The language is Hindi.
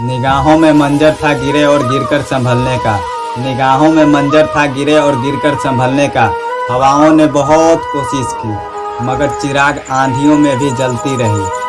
निगाहों में मंजर था गिरे और गिरकर संभलने का। निगाहों में मंजर था गिरे और गिरकर संभलने का। हवाओं ने बहुत कोशिश की, मगर चिराग आंधियों में भी जलती रही।